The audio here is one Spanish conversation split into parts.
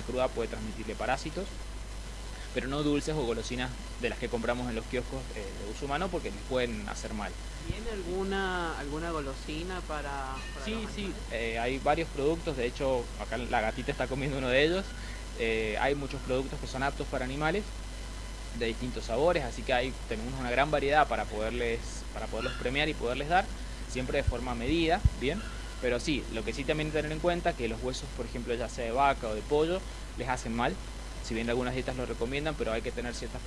cruda puede transmitirle parásitos, pero no dulces o golosinas de las que compramos en los kioscos eh, de uso humano porque les pueden hacer mal. ¿Tiene alguna, alguna golosina para, Sí, sí, eh, hay varios productos, de hecho acá la gatita está comiendo uno de ellos, eh, hay muchos productos que son aptos para animales de distintos sabores, así que hay, tenemos una gran variedad para, poderles, para poderlos premiar y poderles dar, siempre de forma medida, ¿bien? Pero sí, lo que sí también tener en cuenta que los huesos, por ejemplo, ya sea de vaca o de pollo, les hacen mal, si bien algunas dietas lo recomiendan, pero hay que tener ciertas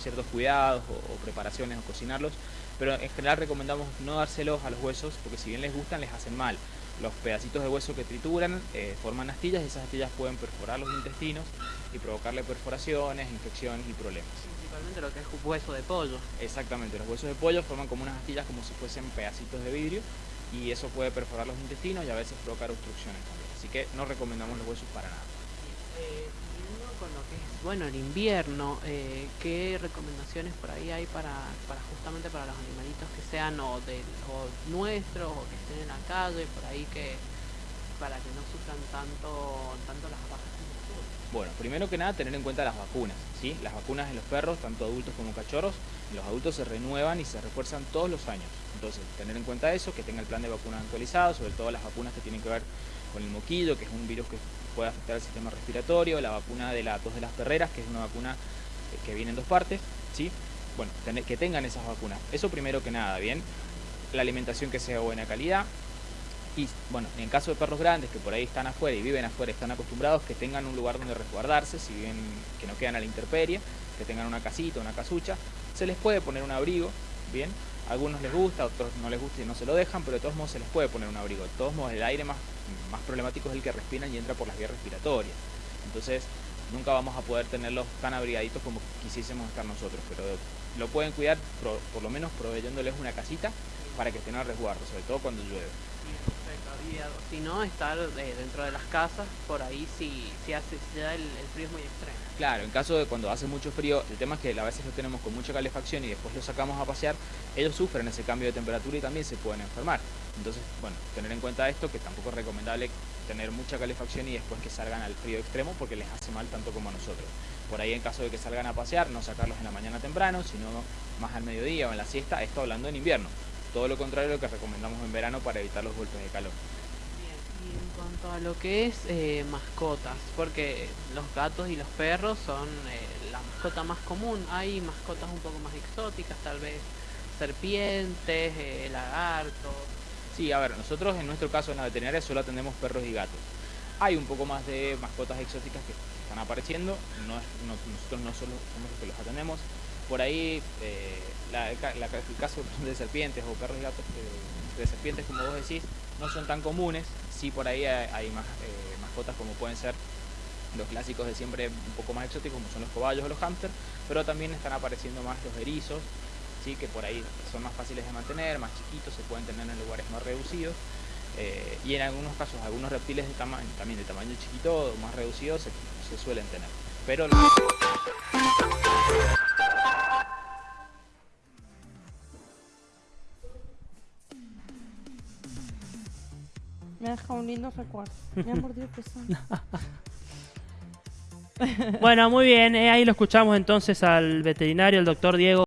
ciertos cuidados o, preparaciones o cocinarlos. Pero en general recomendamos no dárselos a los huesos porque si bien les gustan, les hacen mal. Los pedacitos de hueso que trituran eh, forman astillas y esas astillas pueden perforar los intestinos y provocarle perforaciones, infecciones y problemas. Principalmente lo que es hueso de pollo. Exactamente, los huesos de pollo forman como unas astillas como si fuesen pedacitos de vidrio y eso puede perforar los intestinos y a veces provocar obstrucciones también. Así que no recomendamos los huesos para nada. Eh, bueno, el invierno, eh, ¿qué recomendaciones por ahí hay para, para justamente para los animalitos que sean o, de, nuestros o que estén en la calle, por ahí que para que no sufran tanto, las bajas bueno, primero que nada tener en cuenta las vacunas, ¿sí? Las vacunas de los perros, tanto adultos como cachorros, los adultos se renuevan y se refuerzan todos los años. Entonces, tener en cuenta eso, que tenga el plan de vacunas actualizado, sobre todo las vacunas que tienen que ver con el moquillo, que es un virus que puede afectar el sistema respiratorio, la vacuna de la tos de las perreras, que es una vacuna eh, que viene en dos partes, ¿sí? Bueno, que tengan esas vacunas. Eso primero que nada, ¿bien? La alimentación que sea de buena calidad. Y bueno, en caso de perros grandes que por ahí están afuera y viven afuera, están acostumbrados que tengan un lugar donde resguardarse, si bien que no quedan a la intemperie, que tengan una casita, una casucha, se les puede poner un abrigo, ¿bien? A algunos les gusta, a otros no les gusta y no se lo dejan, pero de todos modos se les puede poner un abrigo. De todos modos el aire más, más problemático es el que respiran y entra por las vías respiratorias. Entonces nunca vamos a poder tenerlos tan abrigaditos como quisiésemos estar nosotros, pero lo pueden cuidar por, lo menos proveyéndoles una casita para que estén a resguardo, sobre todo cuando llueve. Si no, estar eh, dentro de las casas, por ahí si, si, hace, si da el, frío es muy extremo. Claro, en caso de cuando hace mucho frío, el tema es que a veces lo tenemos con mucha calefacción y después lo sacamos a pasear, ellos sufren ese cambio de temperatura y también se pueden enfermar. Entonces, bueno, tener en cuenta esto, que tampoco es recomendable tener mucha calefacción y después que salgan al frío extremo porque les hace mal tanto como a nosotros. Por ahí en caso de que salgan a pasear, no sacarlos en la mañana temprano, sino más al mediodía o en la siesta, esto hablando en invierno. Todo lo contrario de lo que recomendamos en verano para evitar los golpes de calor. Bien, y en cuanto a lo que es eh, mascotas, porque los gatos y los perros son eh, la mascota más común, hay mascotas un poco más exóticas, tal vez serpientes, eh, lagartos, Sí, a ver, nosotros en nuestro caso en la veterinaria solo atendemos perros y gatos. Hay un poco más de mascotas exóticas que están apareciendo, nosotros no solo somos los que los atendemos. Por ahí, eh, el caso de serpientes o perros y gatos eh, de serpientes, como vos decís, no son tan comunes. Sí, por ahí hay, más eh, mascotas como pueden ser los clásicos de siempre un poco más exóticos, como son los cobayos o los hámsters, pero también están apareciendo más los erizos, que por ahí son más fáciles de mantener, más chiquitos, se pueden tener en lugares más reducidos. Y en algunos casos, algunos reptiles de también de tamaño chiquito o más reducido se, suelen tener. Pero Me deja un lindo recuerdo. Me ha mordido Bueno, muy bien. Eh, ahí lo escuchamos entonces al veterinario, el doctor Diego.